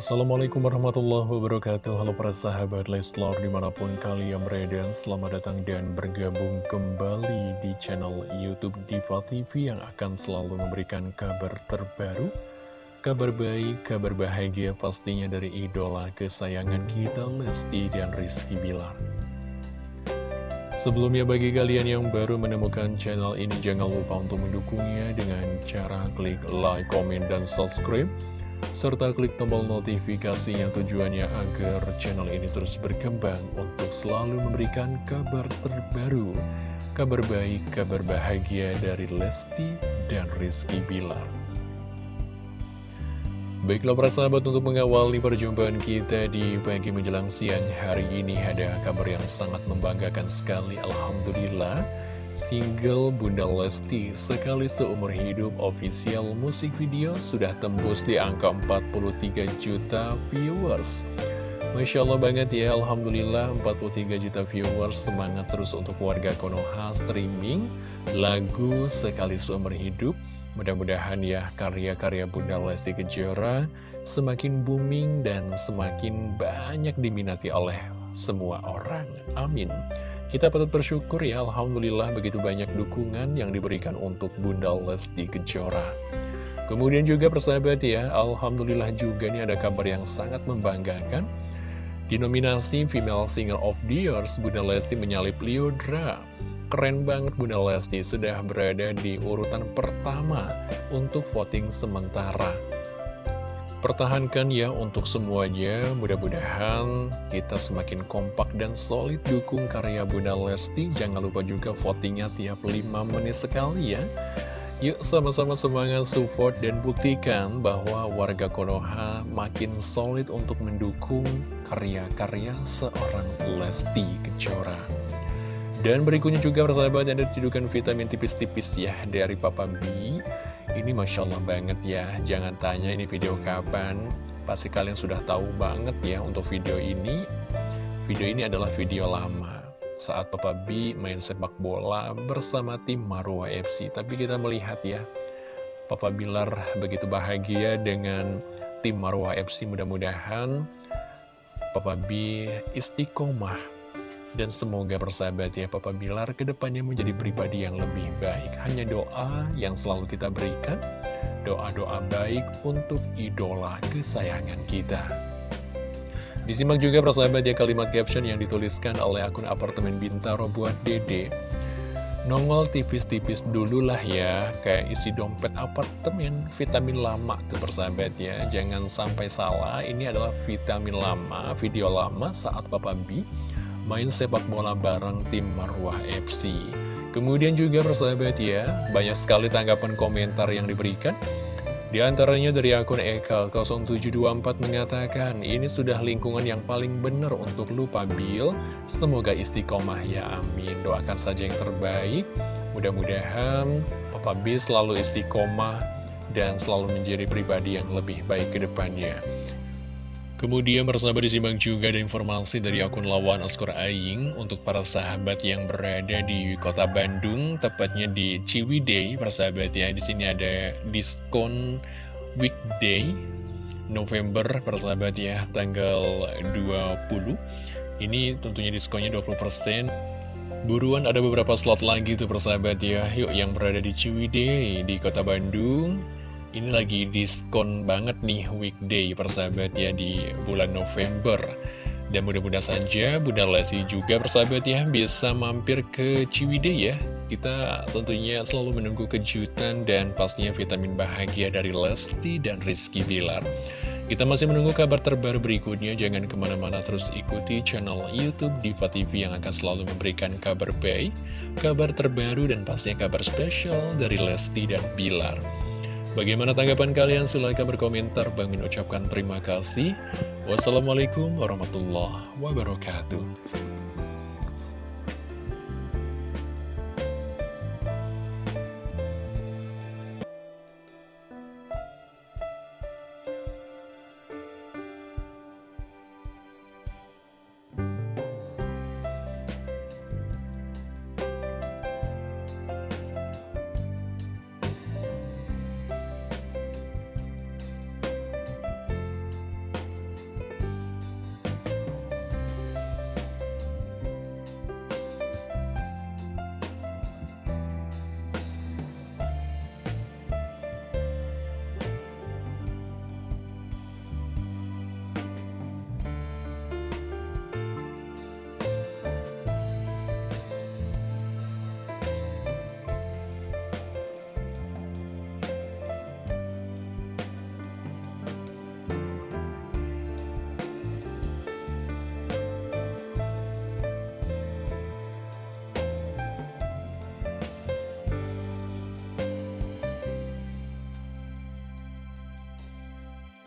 Assalamualaikum warahmatullahi wabarakatuh. Halo para sahabat Leslar di mana pun kalian berada Selamat datang dan bergabung kembali di channel Youtube Diva TV Yang akan selalu memberikan kabar terbaru Kabar baik, kabar bahagia pastinya dari idola kesayangan kita Lesti dan Rizky Bilar. Sebelumnya bagi kalian yang baru menemukan channel ini Jangan lupa untuk mendukungnya dengan cara klik like, comment, dan subscribe serta klik tombol notifikasi yang tujuannya agar channel ini terus berkembang untuk selalu memberikan kabar terbaru, kabar baik, kabar bahagia dari Lesti dan Rizky Bilar. Baiklah para sahabat untuk mengawali perjumpaan kita di pagi menjelang siang hari ini ada kabar yang sangat membanggakan sekali Alhamdulillah Single Bunda Lesti sekali seumur hidup official musik video sudah tembus di angka 43 juta viewers. Masya Allah banget ya, Alhamdulillah 43 juta viewers Semangat terus untuk warga Konoha streaming Lagu sekali seumur hidup. Mudah-mudahan ya karya-karya Bunda Lesti Kejora Semakin booming dan semakin banyak diminati oleh semua orang. Amin kita patut bersyukur ya, Alhamdulillah begitu banyak dukungan yang diberikan untuk Bunda Lesti Kejora. Kemudian juga persahabat ya, Alhamdulillah juga nih ada kabar yang sangat membanggakan. Di nominasi Female Singer of the Year, Bunda Lesti menyalip Liodra. Keren banget Bunda Lesti, sudah berada di urutan pertama untuk voting sementara. Pertahankan ya untuk semuanya, mudah-mudahan kita semakin kompak dan solid dukung karya Bunda Lesti. Jangan lupa juga votingnya tiap 5 menit sekali ya. Yuk sama-sama semangat support dan buktikan bahwa warga Konoha makin solid untuk mendukung karya-karya seorang Lesti Kejora. Dan berikutnya juga persahabat ada cedukan vitamin tipis-tipis ya dari Papa B ini Masya Allah banget ya, jangan tanya ini video kapan, pasti kalian sudah tahu banget ya untuk video ini. Video ini adalah video lama, saat Papa B main sepak bola bersama tim Marwa FC. Tapi kita melihat ya, Papa Bilar begitu bahagia dengan tim Marwa FC. Mudah-mudahan Papa B istiqomah dan semoga persahabat ya Papa Bilar ke depannya menjadi pribadi yang lebih baik. Hanya doa yang selalu kita berikan. Doa-doa baik untuk idola kesayangan kita. Disimak juga persahabat ya kalimat caption yang dituliskan oleh akun apartemen Bintaro buat Dede. Nongol tipis-tipis dulu lah ya Kayak isi dompet apartemen. Vitamin lama tuh persahabat ya. Jangan sampai salah Ini adalah vitamin lama Video lama saat Papa B main sepak bola bareng tim Marwah FC. Kemudian juga persahabat ya, banyak sekali tanggapan komentar yang diberikan. Di antaranya dari akun Eka0724 mengatakan, ini sudah lingkungan yang paling benar untuk lupa Bil. Semoga istiqomah ya, amin. Doakan saja yang terbaik. Mudah-mudahan Papa B selalu istiqomah dan selalu menjadi pribadi yang lebih baik ke depannya. Kemudian bersama disimak juga ada informasi dari akun lawan Oscar Aing untuk para sahabat yang berada di kota Bandung, tepatnya di Ciwidey, persahabat ya. Di sini ada diskon weekday November, persahabat ya, tanggal 20. Ini tentunya diskonnya 20%. Buruan ada beberapa slot lagi tuh persahabat ya. Yuk yang berada di Ciwidey, di kota Bandung ini lagi diskon banget nih weekday persahabat ya di bulan November. Dan mudah-mudahan saja Bunda Lesti juga persahabat ya bisa mampir ke Ciwidey ya. Kita tentunya selalu menunggu kejutan dan pastinya vitamin bahagia dari Lesti dan Rizky Bilar. Kita masih menunggu kabar terbaru berikutnya, jangan ke mana-mana terus ikuti channel Youtube Diva TV yang akan selalu memberikan kabar baik, kabar terbaru, dan pastinya kabar spesial dari Lesti dan Bilar. Bagaimana tanggapan kalian? Silahkan berkomentar. Bang Min ucapkan terima kasih. Wassalamualaikum warahmatullahi wabarakatuh.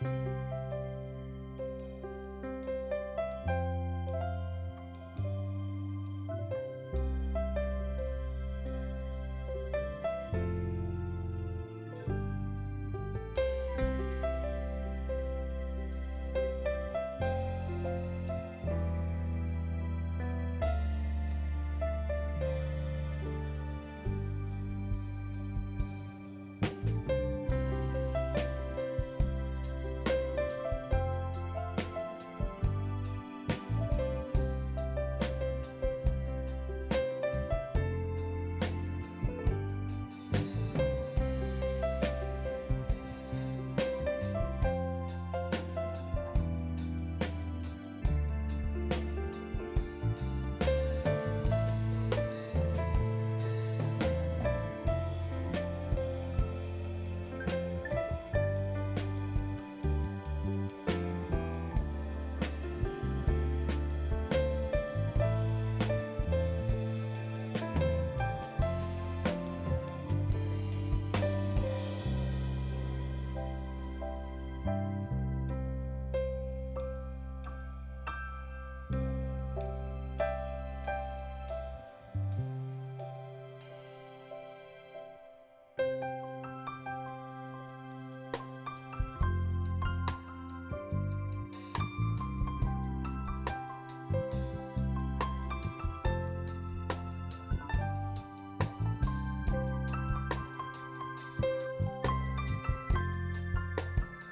Ya.